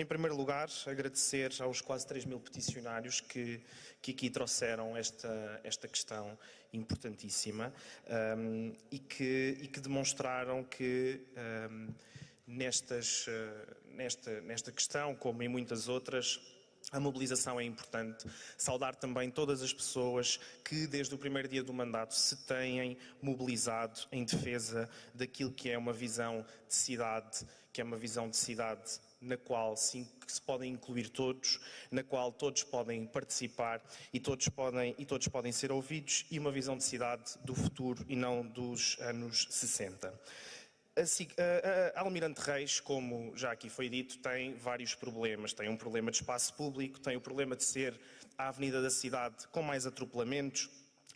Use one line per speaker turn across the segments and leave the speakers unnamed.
Em primeiro lugar, agradecer aos quase 3 mil peticionários que, que aqui trouxeram esta, esta questão importantíssima um, e, que, e que demonstraram que um, nestas, uh, nesta, nesta questão, como em muitas outras, a mobilização é importante. Saudar também todas as pessoas que, desde o primeiro dia do mandato, se têm mobilizado em defesa daquilo que é uma visão de cidade, que é uma visão de cidade na qual sim, se podem incluir todos, na qual todos podem participar e todos podem, e todos podem ser ouvidos, e uma visão de cidade do futuro e não dos anos 60. A, Almirante Reis, como já aqui foi dito, tem vários problemas. Tem um problema de espaço público, tem o problema de ser a avenida da cidade com mais atropelamentos,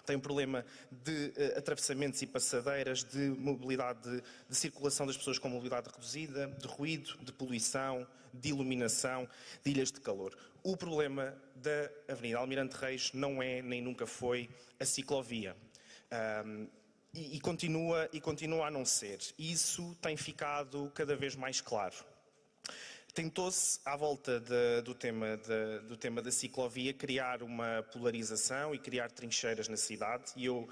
tem um problema de uh, atravessamentos e passadeiras, de mobilidade, de, de, circulação das pessoas com mobilidade reduzida, de ruído, de poluição, de iluminação, de ilhas de calor. O problema da Avenida Almirante Reis não é, nem nunca foi, a ciclovia. Um, e, e, continua, e continua a não ser. Isso tem ficado cada vez mais claro. Tentou-se, à volta de, do, tema de, do tema da ciclovia, criar uma polarização e criar trincheiras na cidade. E, eu,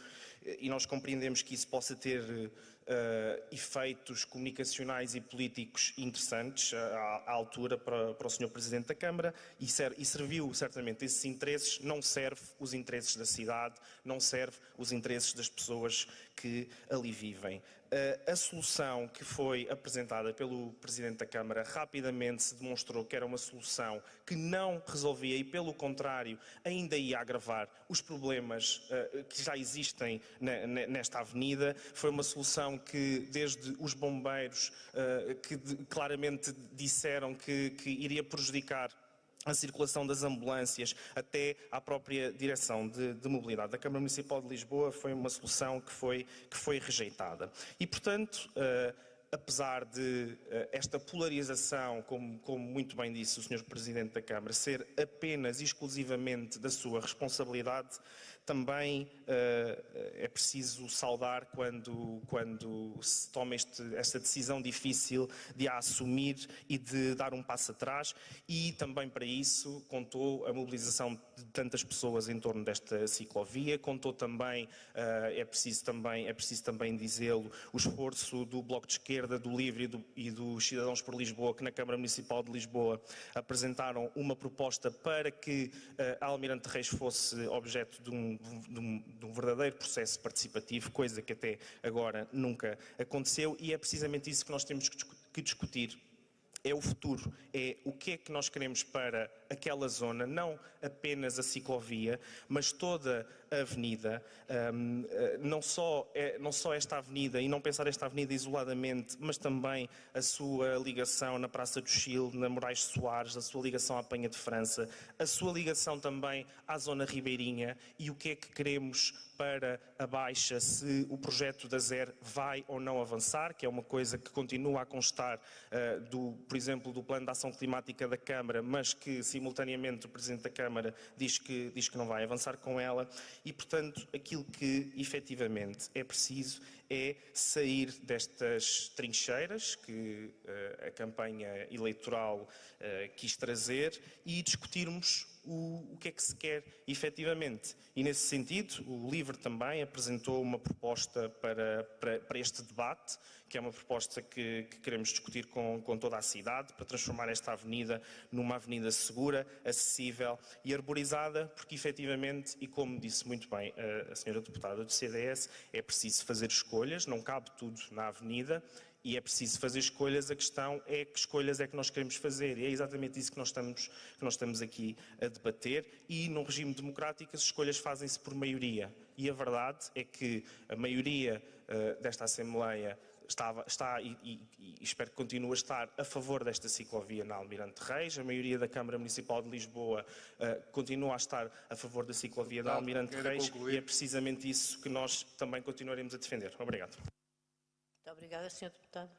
e nós compreendemos que isso possa ter uh, efeitos comunicacionais e políticos interessantes à, à altura para, para, o Sr. Presidente da Câmara e, ser, e serviu certamente esses interesses, não serve os interesses da cidade, não serve os interesses das pessoas que ali vivem. Uh, a solução que foi apresentada pelo Presidente da Câmara rapidamente se demonstrou que era uma solução que não resolvia e, pelo contrário, ainda ia agravar os problemas uh, que já existem na, nesta avenida. Foi uma solução que, desde os bombeiros, uh, que claramente disseram que, que iria prejudicar a circulação das ambulâncias até à própria direção de, de, mobilidade da Câmara Municipal de Lisboa foi uma solução que foi, que foi rejeitada. E, portanto, uh, apesar de uh, esta polarização, como, como, muito bem disse o Sr. Presidente da Câmara, ser apenas e exclusivamente da sua responsabilidade, também uh, é preciso saudar quando, quando se toma este, esta decisão difícil de a assumir e de dar um passo atrás e também para isso contou a mobilização de tantas pessoas em torno desta ciclovia, contou também, uh, é preciso também, é preciso também dizê-lo, o esforço do Bloco de Esquerda, do Livre e, do, e dos Cidadãos por Lisboa, que na Câmara Municipal de Lisboa apresentaram uma proposta para que a Almirante Reis fosse objeto de um de um, de um, verdadeiro processo participativo, coisa que até agora nunca aconteceu, e é precisamente isso que nós temos que discutir. É o futuro, é o que é que nós queremos para aquela zona, não apenas a ciclovia, mas toda avenida, um, eh, não, só, é, não só esta avenida, e não pensar esta avenida isoladamente, mas também a sua ligação na Praça do Chile, na Moraes Soares, a sua ligação à Penha de França, a sua ligação também à zona ribeirinha e o que é que queremos para a Baixa, se o projeto da ZER vai ou não avançar, que é uma coisa que continua a constar uh, do por exemplo, do Plano de Ação Climática da Câmara, mas que simultaneamente o Presidente da Câmara diz que, diz que não vai avançar com ela e, portanto, aquilo que efetivamente é preciso é sair destas trincheiras que uh, a campanha eleitoral uh, quis trazer e discutirmos o, que é que se quer efetivamente. E nesse sentido, o LIVRE também apresentou uma proposta para, para, para este debate, que é uma proposta que, que, queremos discutir com, com toda a cidade, para transformar esta avenida numa avenida segura, acessível e arborizada, porque efetivamente, e como disse muito bem a, a senhora deputada do CDS, é preciso fazer escolhas, não cabe tudo na avenida, e é preciso fazer escolhas, a questão é que escolhas é que nós queremos fazer e é exatamente isso que nós estamos, que nós estamos aqui a debater. E num regime democrático as escolhas fazem-se por maioria. E a verdade é que a maioria uh, desta Assembleia estava, está e, e, e, espero que continue a estar a favor desta ciclovia na Almirante Reis, a maioria da Câmara Municipal de Lisboa uh, continua a estar a favor da ciclovia da Almirante Reis concluir. e é precisamente isso que nós também continuaremos a defender. Obrigado.
Muito obrigada, Sr. Deputado.